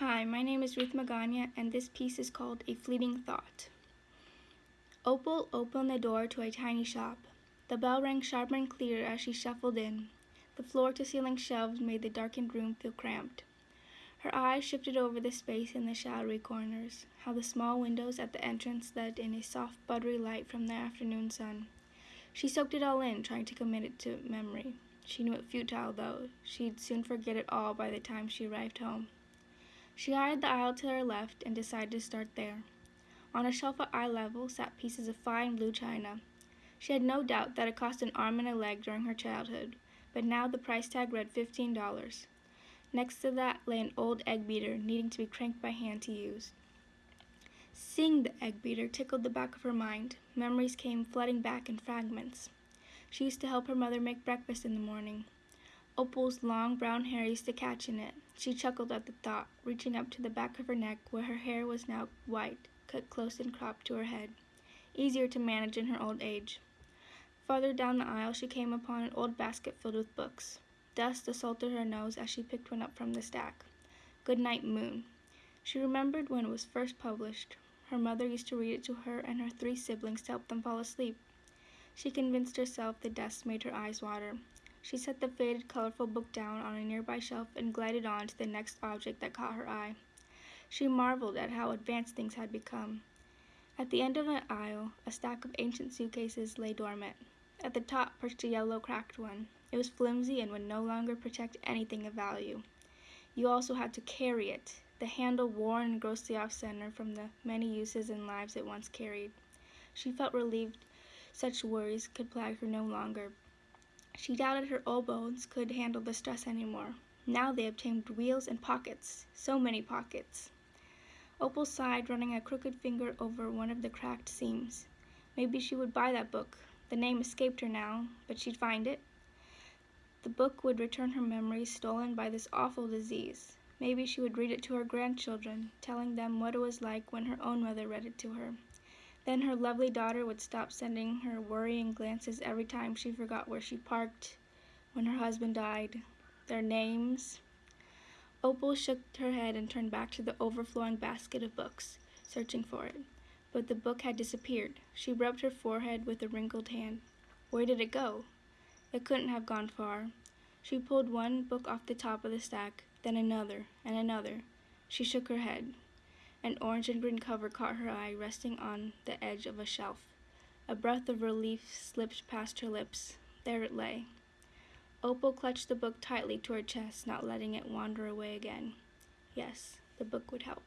Hi, my name is Ruth Magana, and this piece is called A Fleeting Thought. Opal opened the door to a tiny shop. The bell rang sharp and clear as she shuffled in. The floor to ceiling shelves made the darkened room feel cramped. Her eyes shifted over the space in the shadowy corners, how the small windows at the entrance let in a soft, buttery light from the afternoon sun. She soaked it all in, trying to commit it to memory. She knew it futile, though. She'd soon forget it all by the time she arrived home. She eyed the aisle to her left and decided to start there. On a shelf at eye level sat pieces of fine blue china. She had no doubt that it cost an arm and a leg during her childhood, but now the price tag read fifteen dollars. Next to that lay an old egg beater needing to be cranked by hand to use. Seeing the egg beater tickled the back of her mind. Memories came flooding back in fragments. She used to help her mother make breakfast in the morning. Opal's long brown hair used to catch in it. She chuckled at the thought, reaching up to the back of her neck where her hair was now white, cut close and cropped to her head. Easier to manage in her old age. Farther down the aisle she came upon an old basket filled with books. Dust assaulted her nose as she picked one up from the stack. Goodnight Moon. She remembered when it was first published. Her mother used to read it to her and her three siblings to help them fall asleep. She convinced herself the dust made her eyes water. She set the faded, colorful book down on a nearby shelf and glided on to the next object that caught her eye. She marveled at how advanced things had become. At the end of an aisle, a stack of ancient suitcases lay dormant. At the top perched a yellow, cracked one. It was flimsy and would no longer protect anything of value. You also had to carry it, the handle worn and grossly off center from the many uses and lives it once carried. She felt relieved such worries could plague her no longer. She doubted her old bones could handle the stress anymore. Now they obtained wheels and pockets, so many pockets. Opal sighed, running a crooked finger over one of the cracked seams. Maybe she would buy that book. The name escaped her now, but she'd find it. The book would return her memories stolen by this awful disease. Maybe she would read it to her grandchildren, telling them what it was like when her own mother read it to her. Then her lovely daughter would stop sending her worrying glances every time she forgot where she parked, when her husband died, their names. Opal shook her head and turned back to the overflowing basket of books, searching for it. But the book had disappeared. She rubbed her forehead with a wrinkled hand. Where did it go? It couldn't have gone far. She pulled one book off the top of the stack, then another, and another. She shook her head. An orange and green cover caught her eye, resting on the edge of a shelf. A breath of relief slipped past her lips. There it lay. Opal clutched the book tightly to her chest, not letting it wander away again. Yes, the book would help.